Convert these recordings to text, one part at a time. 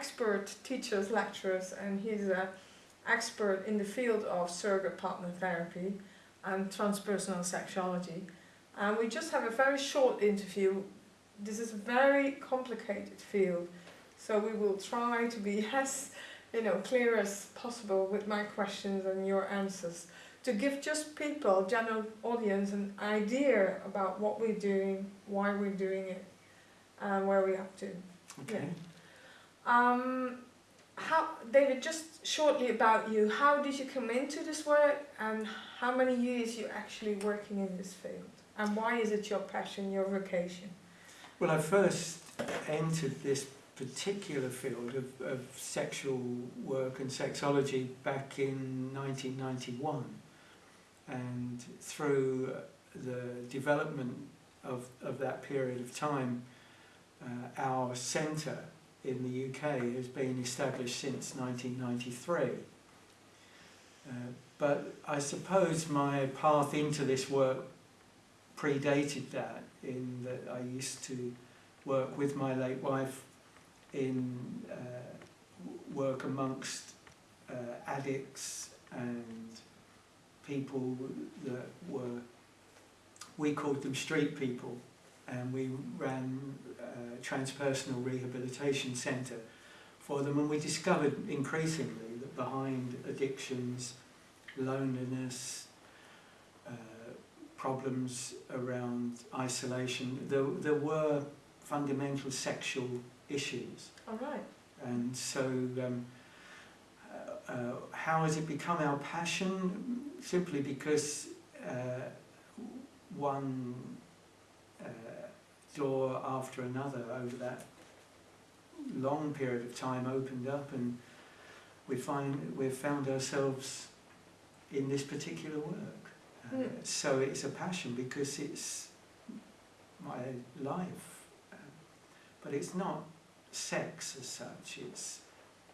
expert teachers, lecturers, and he's an expert in the field of surrogate partner therapy and transpersonal sexuality. And we just have a very short interview. This is a very complicated field, so we will try to be as you know clear as possible with my questions and your answers to give just people, general audience, an idea about what we're doing, why we're doing it, and where we're up to. Okay. Um, how, David, just shortly about you. How did you come into this work, and how many years you actually working in this field, and why is it your passion, your vocation? Well, I first entered this particular field of, of sexual work and sexology back in 1991 and through the development of, of that period of time uh, our centre in the UK has been established since 1993 uh, but I suppose my path into this work predated that in that I used to work with my late wife in uh, work amongst uh, addicts and people that were, we called them street people, and we ran transpersonal rehabilitation centre for them, and we discovered increasingly that behind addictions, loneliness, uh, problems around isolation, there, there were fundamental sexual issues. All right. And so, um, uh, uh, how has it become our passion? Simply because uh, one door after another over that long period of time opened up, and we find we've found ourselves in this particular work. Uh, Mm. So it's a passion because it's my life, uh, but it's not sex as such. It's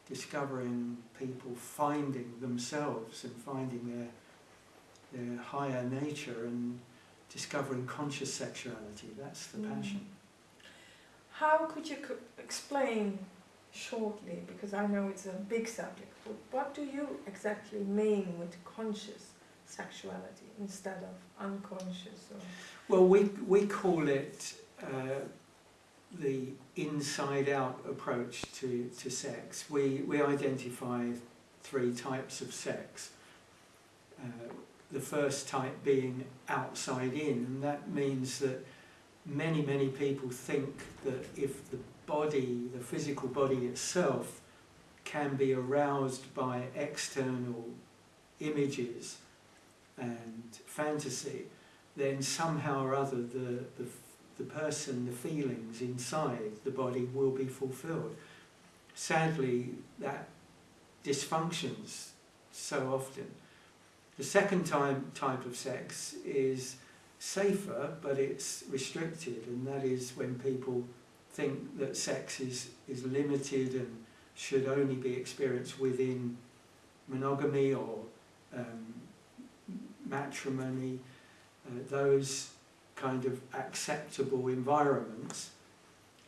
discovering people finding themselves and finding their their higher nature and discovering conscious sexuality. That's the Mm. passion. How could you co- explain shortly, because I know it's a big subject, but what do you exactly mean with conscious sexuality instead of unconscious? Or Well, we we call it uh, the inside-out approach to, to sex. We we identify three types of sex. Uh, the first type being outside in, and that means that many many people think that if the body, the physical body itself, can be aroused by external images and fantasy, then somehow or other the, the, the person, the feelings inside the body will be fulfilled. Sadly, that dysfunctions so often. The second time, type of sex is safer, but it's restricted, and that is when people think that sex is, is limited and should only be experienced within monogamy or um, matrimony, uh, those kind of acceptable environments,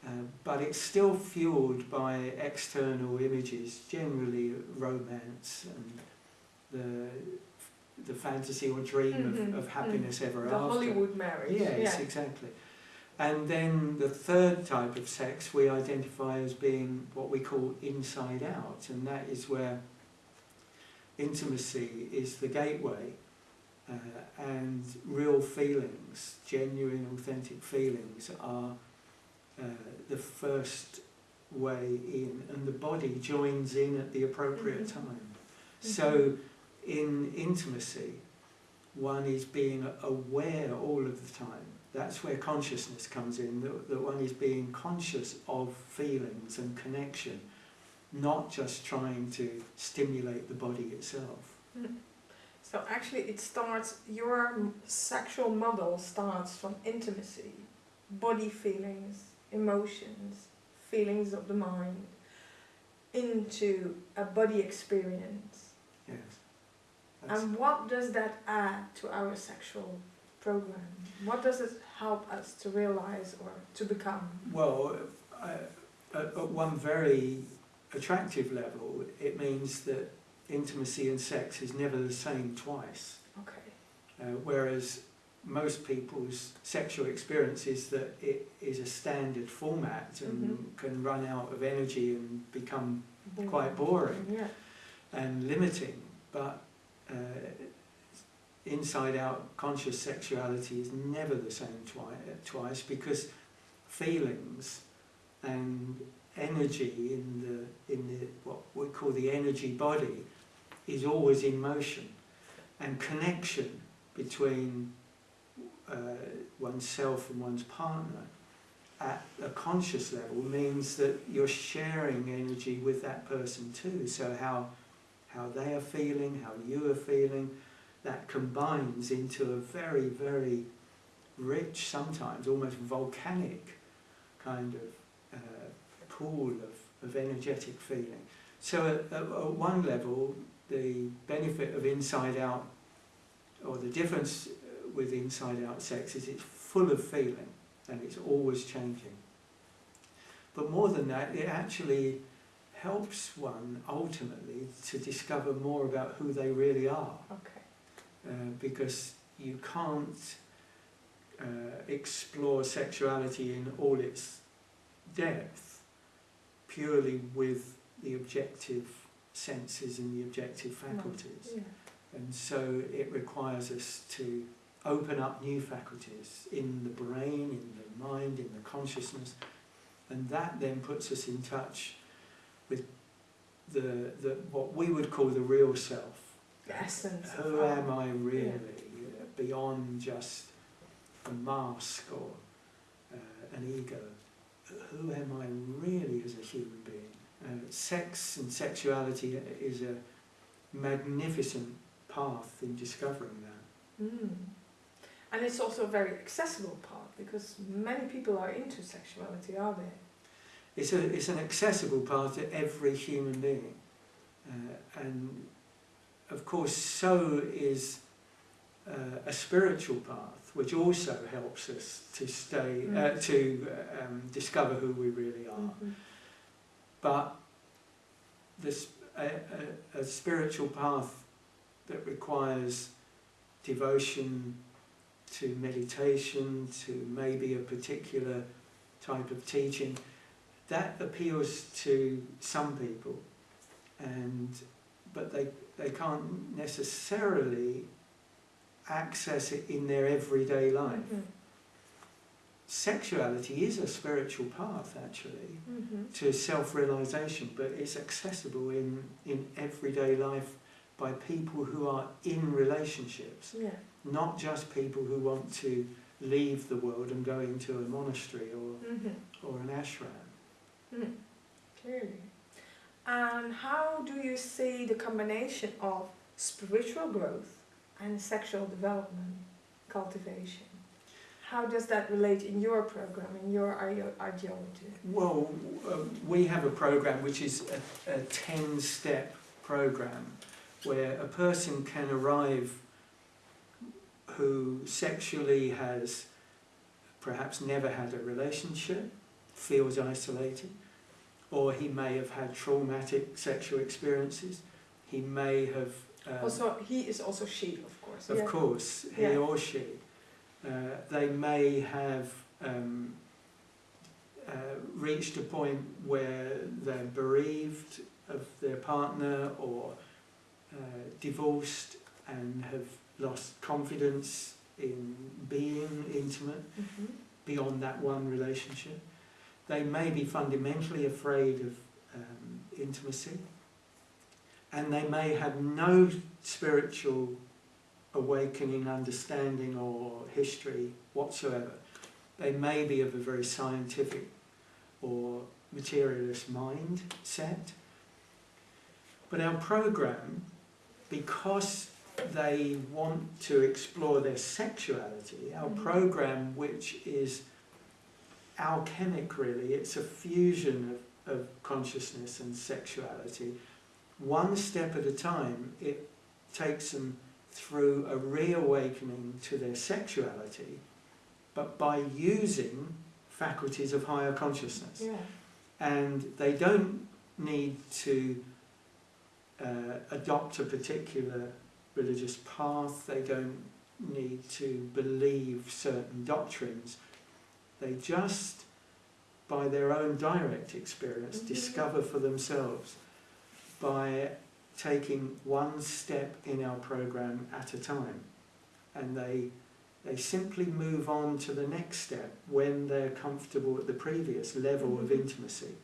uh, but it's still fueled by external images, generally romance and the the fantasy or dream Mhm, of, of happiness ever the after. Hollywood marriage. Yes, yeah. exactly. And then the third type of sex we identify as being what we call inside out, and that is where intimacy is the gateway uh, and real feelings, genuine, authentic feelings, are uh, the first way in, and the body joins in at the appropriate Mhm. time. So, in intimacy, one is being aware all of the time. That's where consciousness comes in, that, that one is being conscious of feelings and connection, not just trying to stimulate the body itself. Mm. So actually it starts, your sexual model starts from intimacy, body feelings, emotions, feelings of the mind, into a body experience. Yes. That's- And what does that add to our sexual program? What does it help us to realize or to become? Well, uh, at, at one very attractive level, it means that intimacy and sex is never the same twice. Okay. Uh, whereas most people's sexual experience is that it is a standard format and Mhm. can run out of energy and become Boring. quite boring Yeah. and limiting. But uh, inside out conscious sexuality is never the same twi- twice because feelings and energy in the in the what we call the energy body is always in motion. And connection between uh, oneself and one's partner at a conscious level means that you're sharing energy with that person too. So how how they are feeling how you are feeling that combines into a very very rich sometimes almost volcanic kind of uh, pool of, of energetic feeling so at, at, at one level the benefit of inside out or the difference uh, with inside out sex is it's full of feeling and it's always changing. But more than that, it actually helps one ultimately to discover more about who they really are Okay. uh, because you can't uh, explore sexuality in all its depth purely with the objective senses and the objective faculties. Yeah. And so it requires us to open up new faculties in the brain, in the mind, in the consciousness, and that then puts us in touch with the, the what we would call the real self. The essence. Who am I really, uh, beyond just a mask or uh, an ego? Who am I really as a human being? Uh, sex and sexuality is a magnificent path in discovering that. Mm. And it's also a very accessible path because many people are into sexuality, are they? It's, a, it's an accessible path to every human being. Uh, and of course, so is uh, a spiritual path, which also helps us to stay, uh, Mm. to um, discover who we really are. Mhm. But this, a, a, a spiritual path that requires devotion to meditation, to maybe a particular type of teaching, that appeals to some people, and but they they can't necessarily access it in their everyday life. Mhm. Sexuality is a spiritual path, actually, Mhm. to self-realization, but it's accessible in, in everyday life by people who are in relationships, Yeah. not just people who want to leave the world and go into a monastery or, Mhm. or an ashram. Mm. Clearly. And how do you see the combination of spiritual growth and sexual development, cultivation? How does that relate in your program, in your ideology? Well, uh, we have a program which is a, a 10 step program where a person can arrive who sexually has perhaps never had a relationship, feels isolated, or he may have had traumatic sexual experiences. He may have. Um, also, he is also she, of course. of yeah. course, he Yeah. or she. Uh, they may have um, uh, reached a point where they're bereaved of their partner or uh, divorced and have lost confidence in being intimate Mhm. beyond that one relationship. They may be fundamentally afraid of um, intimacy, and they may have no spiritual awakening, understanding, or history whatsoever. They may be of a very scientific or materialist mind set. But our program, because they want to explore their sexuality, our Mhm. program, which is alchemic really, it's a fusion of, of consciousness and sexuality. One step at a time, it takes them through a reawakening to their sexuality, but by using faculties of higher consciousness. Yeah. and they don't need to uh, adopt a particular religious path, they don't need to believe certain doctrines. They just, by their own direct experience, Mhm. discover for themselves by taking one step in our program at a time. And they, they simply move on to the next step when they're comfortable at the previous level of Mhm. intimacy.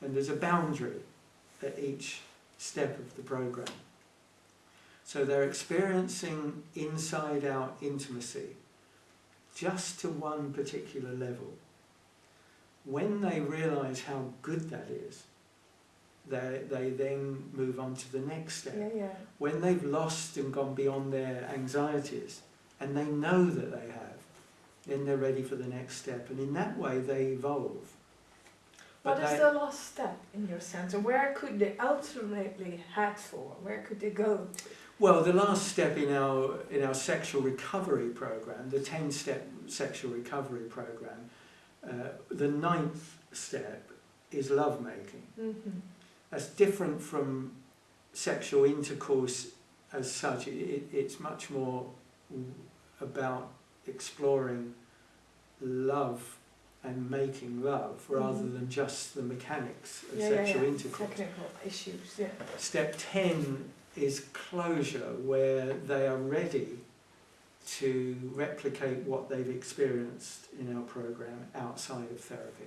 And there's a boundary at each step of the program. So they're experiencing inside out intimacy just to one particular level. When they realize how good that is, they, they then move on to the next step. Yeah, yeah. When they've lost and gone beyond their anxieties, and they know that they have, then they're ready for the next step. And in that way, they evolve. What is the last step in your sense, and where could they ultimately head for? Where could they go to? Well, the last step in our in our sexual recovery program, the ten-step sexual recovery program, uh, the ninth step is lovemaking. Mm-hmm. That's different from sexual intercourse as such. It, it, it's much more about exploring love and making love rather Mhm. than just the mechanics of Yeah, sexual yeah, yeah. intercourse. Technical issues, yeah. Step 10 is closure, where they are ready to replicate what they've experienced in our program outside of therapy.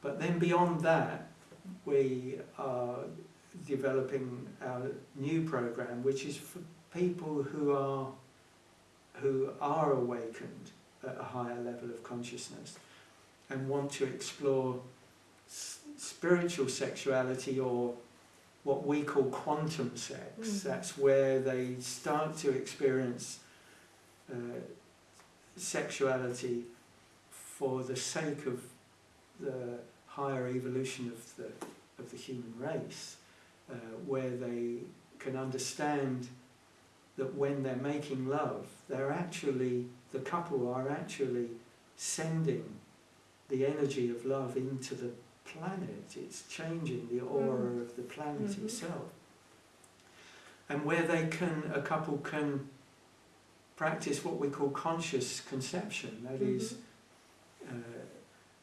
But then beyond that, we are developing our new program, which is for people who are who are awakened at a higher level of consciousness and want to explore spiritual sexuality or what we call quantum sex. Mhm. That's where they start to experience uh, sexuality for the sake of the higher evolution of the of the human race, uh, where they can understand that when they're making love, they're actually the couple are actually sending the energy of love into the planet. It's changing the aura Mm. of the planet Mhm. itself. And where they can, a couple can practice what we call conscious conception, that is, Mhm. uh,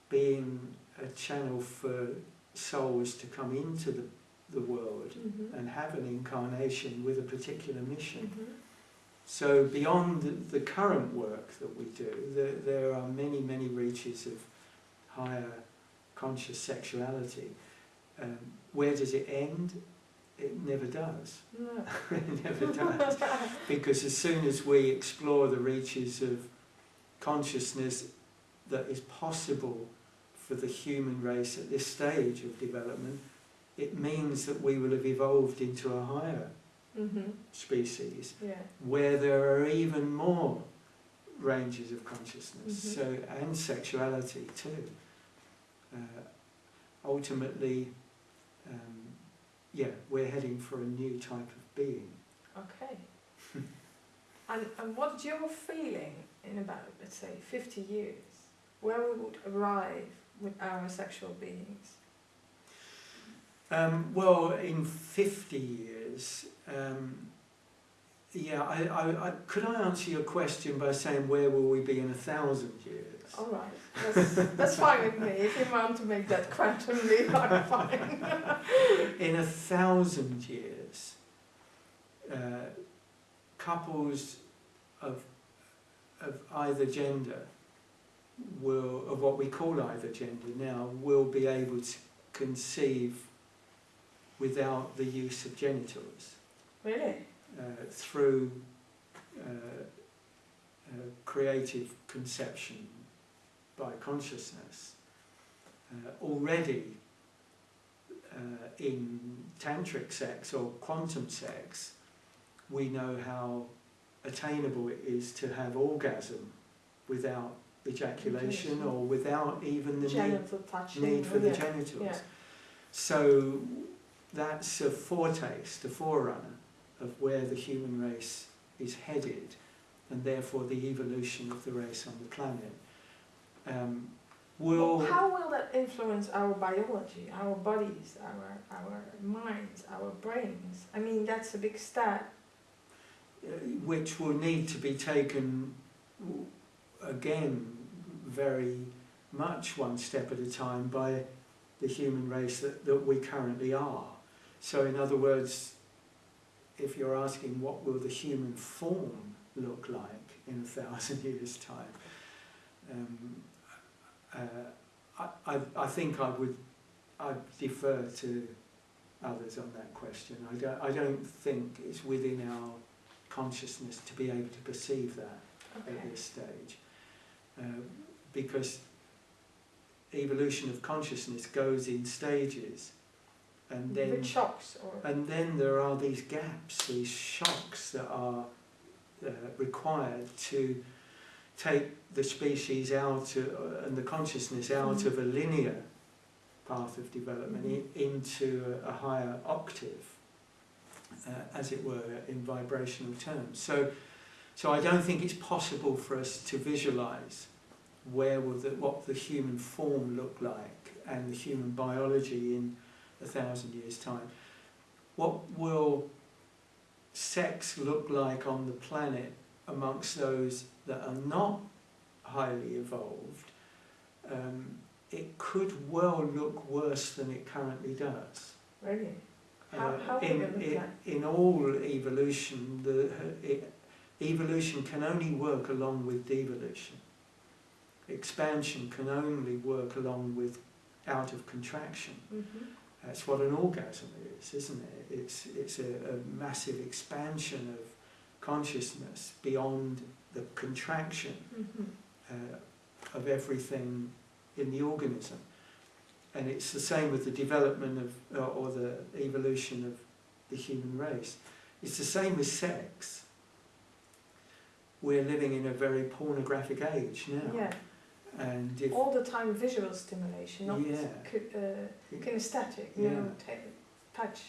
being a channel for souls to come into the, the world Mhm. and have an incarnation with a particular mission. So beyond the, the current work that we do, there, there are many, many reaches of higher conscious sexuality. Um, where does it end? It never does. No. it never does. Because as soon as we explore the reaches of consciousness that is possible for the human race at this stage of development, it means that we will have evolved into a higher Mhm. species Yeah. where there are even more ranges of consciousness Mhm. so and sexuality too. Uh, ultimately, um, yeah, we're heading for a new type of being. Okay. and, and what's your feeling in about, let's say, 50 years, where we would arrive with our sexual beings? Um, well, in 50 years, um, yeah, I, I, I, could I answer your question by saying where will we be in a thousand years? All right, that's, that's fine with me. If you want to make that quantum leap, I'm fine. in a thousand years, uh, couples of of either gender will of what we call either gender now will be able to conceive without the use of genitals really? Uh, through uh, uh, creative conception by consciousness. Uh, already in tantric sex or quantum sex, we know how attainable it is to have orgasm without ejaculation or without even the need, touching. need for the yeah. genitals. Yeah. So that's a foretaste, a forerunner of where the human race is headed and therefore the evolution of the race on the planet. Um, will Well, how will that influence our biology, our bodies, our, our minds, our brains? I mean, that's a big step. uh, which will need to be taken again very much one step at a time by the human race that, that we currently are. So in other words, if you're asking what will the human form look like in a thousand years' time, um, uh, I, I, I think I would I'd defer to others on that question. I don't, I don't think it's within our consciousness to be able to perceive that Okay. at this stage. Uh, because evolution of consciousness goes in stages and then With shocks or. and then there are these gaps, these shocks that are uh, required to take the species out uh, and the consciousness out Mhm. of a linear path of development i- into a, a higher octave, uh, as it were, in vibrational terms. So, so I don't think it's possible for us to visualize where will the, what the human form look like and the human biology in a thousand years' time. What will sex look like on the planet amongst those that are not highly evolved? Um, it could well look worse than it currently does. Really? How- Uh, how would in, it in, all evolution, the, it, evolution can only work along with devolution. Expansion can only work along with out of contraction. Mm-hmm. That's what an orgasm is, isn't it? It's, it's a, a massive expansion of consciousness beyond the contraction Mm-hmm. uh, of everything in the organism. And it's the same with the development of, uh, or the evolution of the human race. It's the same with sex. We're living in a very pornographic age now. Yeah. And if, All the time visual stimulation, not Yeah. uh, kinesthetic, you Yeah. know, ta- touch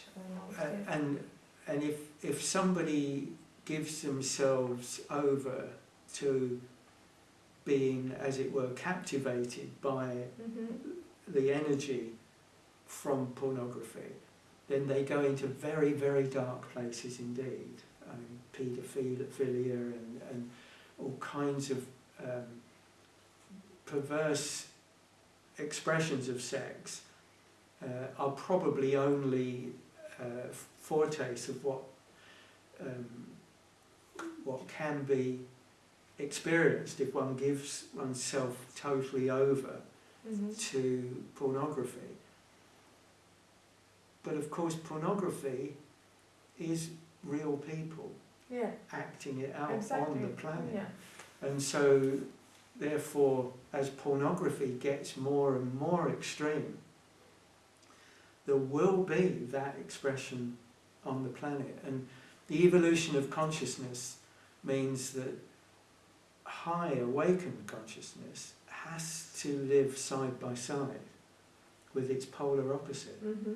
yeah. And and if if somebody gives themselves over to being, as it were, captivated by Mhm. the energy from pornography, then they go into very very dark places indeed. I mean, paedophilia and and all kinds of um, perverse expressions of sex uh, are probably only uh, foretastes of what um, what can be experienced if one gives oneself totally over Mhm. to pornography. But of course, pornography is real people Yeah. acting it out exactly. on the planet. Yeah. And so, therefore, as pornography gets more and more extreme, there will be that expression on the planet. And the evolution of consciousness means that high awakened consciousness has to live side by side with its polar opposite. Mhm.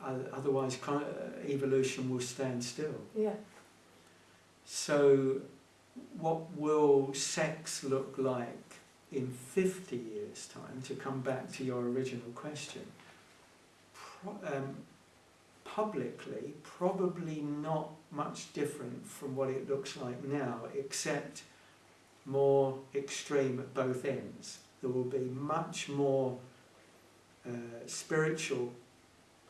Uh, otherwise, uh, evolution will stand still. Yeah. So, what will sex look like in 50 years' time, to come back to your original question? Pro- um, publicly, probably not much different from what it looks like now, except more extreme at both ends. There will be much more uh, spiritual,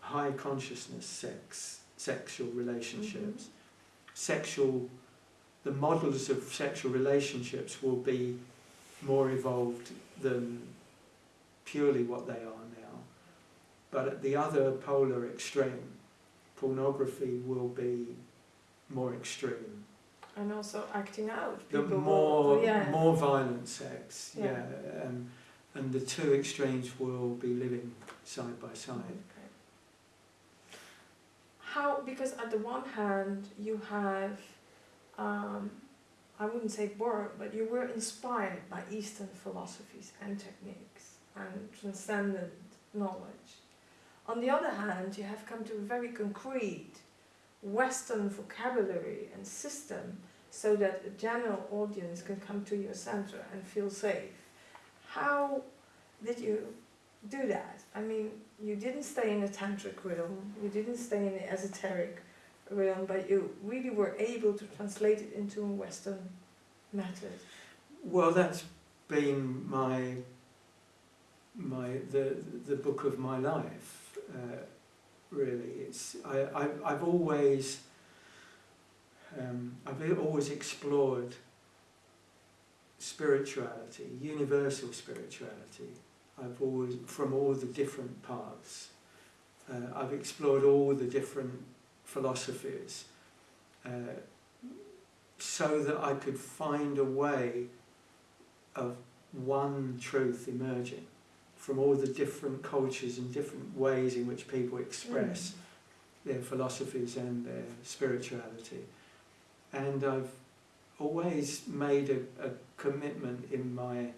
high consciousness sex, sexual relationships. Sexual the models of sexual relationships will be more evolved than purely what they are now. But at the other polar extreme, pornography will be more extreme. And also acting out. The People will- more yeah. more violent sex, Yeah. yeah, um, and the two extremes will be living side by side. Okay. How, because at the one hand, you have, um, I wouldn't say borrowed, but you were inspired by Eastern philosophies and techniques and transcendent knowledge. On the other hand, you have come to a very concrete Western vocabulary and system so that a general audience can come to your center and feel safe. how did you do that? I mean, you didn't stay in a tantric realm, you didn't stay in the esoteric but you really were able to translate it into a Western method. Well, that's been my my the the book of my life. Uh, really, it's I, I I've always um, I've always explored spirituality, universal spirituality. I've always from all the different paths. Uh, I've explored all the different philosophies. Uh, so that I could find a way of one truth emerging from all the different cultures and different ways in which people express their philosophies and their spirituality. And I've always made a, a commitment in my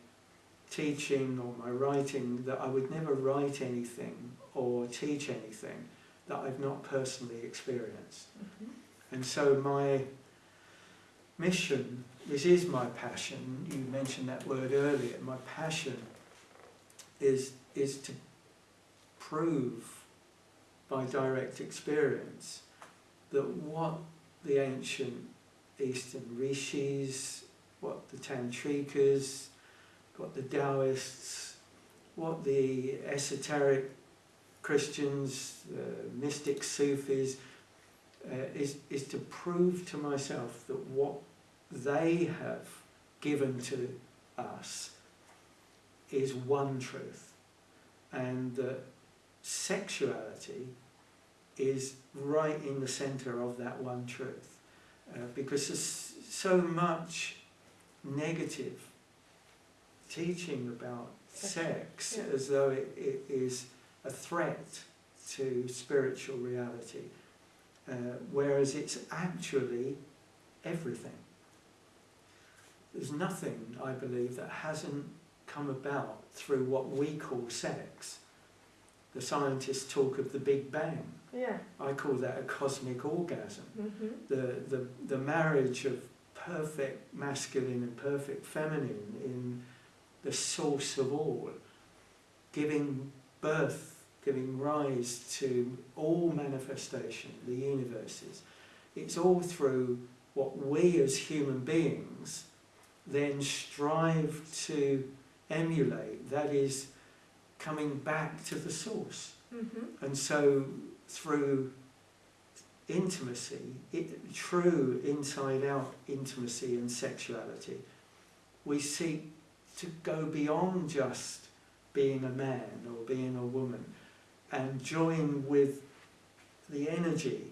teaching or my writing that I would never write anything or teach anything that I've not personally experienced. Mhm. And so my mission, this is my passion, you mentioned that word earlier, my passion is, is to prove by direct experience that what the ancient Eastern rishis, what the Tantrikas, what the Taoists, what the esoteric Christians, the mystic Sufis, uh, is, is to prove to myself that what they have given to us is one truth and that sexuality is right in the center of that one truth uh, because there's so much negative teaching about sex Yeah. as though it, it is a threat to spiritual reality uh, whereas it's actually everything. There's nothing, I believe, that hasn't come about through what we call sex. The scientists talk of the Big Bang. Yeah. I call that a cosmic orgasm. hmm The, the, the marriage of perfect masculine and perfect feminine in the source of all, giving birth, giving rise to all manifestation, the universes. It's all through what we as human beings then strive to emulate, that is, coming back to the source. hmm And so through intimacy, it, true inside out intimacy and sexuality, we seek to go beyond just being a man or being a woman and join with the energy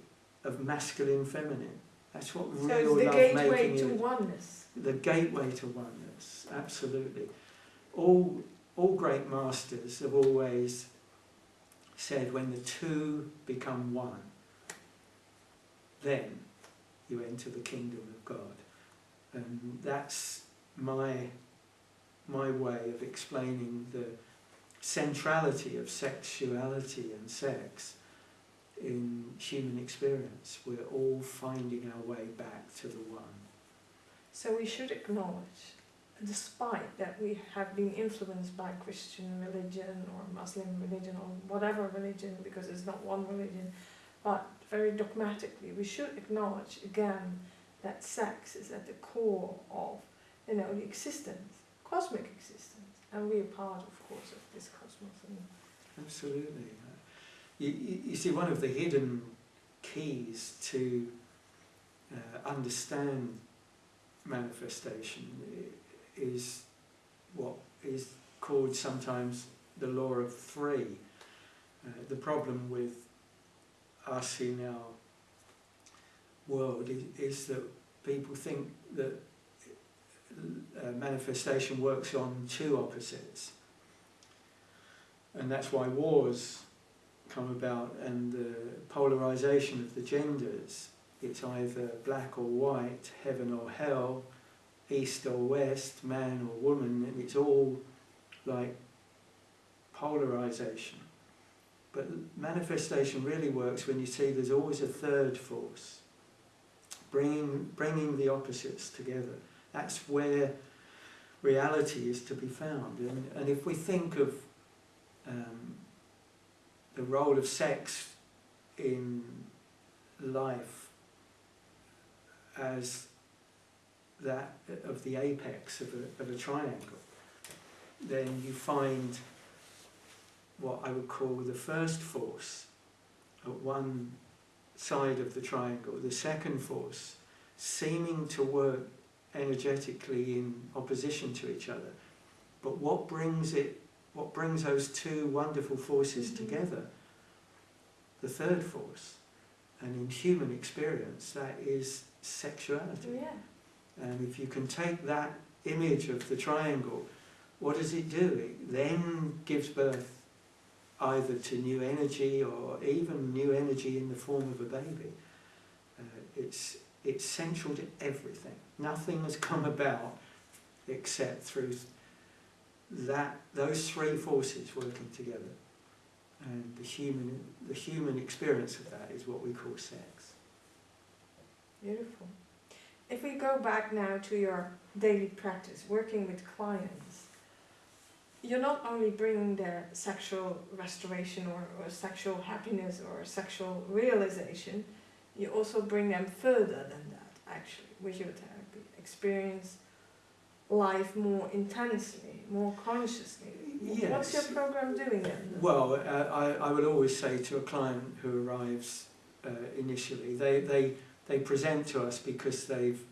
of masculine feminine. That's what So real it's the love gateway making to is oneness. the gateway to oneness, absolutely. All, all great masters have always said when the two become one, then you enter the kingdom of God. And that's my, my way of explaining the centrality of sexuality and sex in human experience. We're all finding our way back to the one. So we should acknowledge, despite that we have been influenced by Christian religion or Muslim religion or whatever religion, because it's not one religion, but very dogmatically, we should acknowledge again that sex is at the core of, you know, the existence, cosmic existence, and we are part, of course, of this cosmos. Absolutely. You, you, see, one of the hidden keys to uh, understand manifestation is what is called sometimes the law of three. Uh, the problem with us in our world is, is that people think that uh, manifestation works on two opposites. And that's why wars come about and the polarization of the genders. It's either black or white, heaven or hell, east or west, man or woman, and it's all like polarization. But manifestation really works when you see there's always a third force, bringing, bringing the opposites together. That's where reality is to be found. And, and if we think of um, the role of sex in life as that of the apex of a, of a triangle, then you find what I would call the first force at one side of the triangle, the second force seeming to work energetically in opposition to each other. But what brings it, what brings those two wonderful forces Mhm. together? The third force. And in human experience, that is sexuality. Yeah. And if you can take that image of the triangle, what does it do? It then gives birth either to new energy or even new energy in the form of a baby. Uh, it's, it's central to everything. Nothing has come about except through that, those three forces working together. And the human, the human experience of that is what we call sex. Beautiful. If we go back now to your daily practice, working with clients, you're not only bringing their sexual restoration or, or sexual happiness or sexual realization, you also bring them further than that, actually, with your therapy. Experience life more intensely, more consciously. What's your program doing then? Well, uh, I, I would always say to a client who arrives uh, initially, they, they, they present to us because they've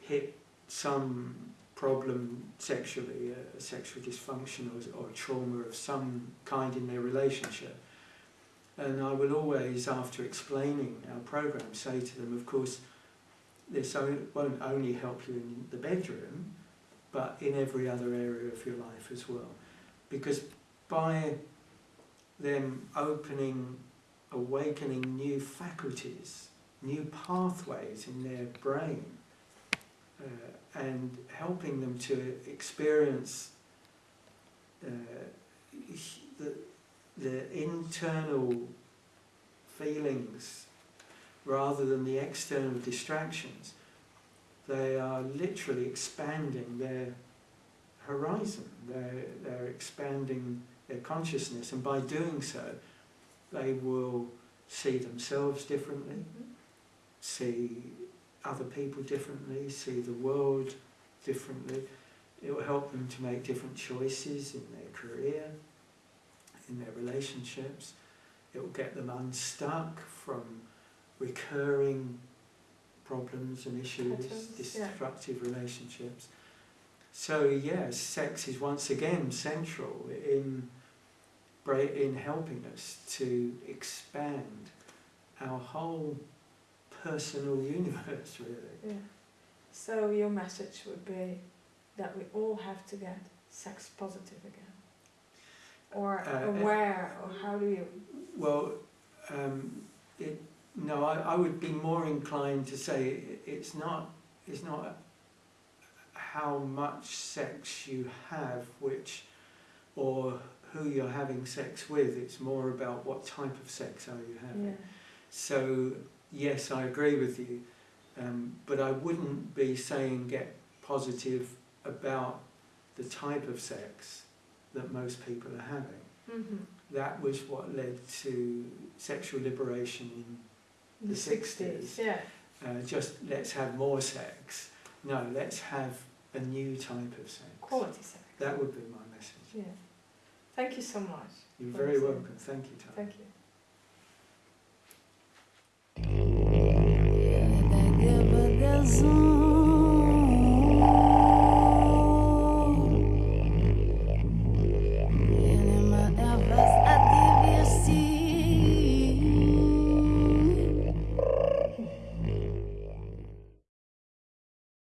hit some problem sexually, a, a sexual dysfunction or, or trauma of some kind in their relationship. And I will always, after explaining our program, say to them, of course, this won't only help you in the bedroom, but in every other area of your life as well. Because by them opening, awakening new faculties, new pathways in their brain, uh, and helping them to experience uh, the, the internal feelings rather than the external distractions, they are literally expanding their horizon. They're, they're expanding their consciousness, and by doing so, they will see themselves differently, see other people differently, see the world differently. It will help them to make different choices in their career, in their relationships. It will get them unstuck from recurring problems and issues, Patterns, yeah. destructive relationships. So yes, sex is once again central in in helping us to expand our whole personal universe, really. Yeah. So your message would be that we all have to get sex positive again, or Uh, aware, or how do you? Well, um, it, no, I, I would be more inclined to say it, it's not it's not how much sex you have, which or who you're having sex with. It's more about what type of sex are you having. Yeah. So yes, I agree with you, um, but I wouldn't be saying get positive about the type of sex that most people are having. Mm -hmm. That was what led to sexual liberation in, the, the 60s. 60s. Yeah. Uh, just let's have more sex. No, let's have a new type of sex. Quality sex. That would be my message. Yeah. Thank you so much. You're very welcome. Thank you, Tom. Thank you.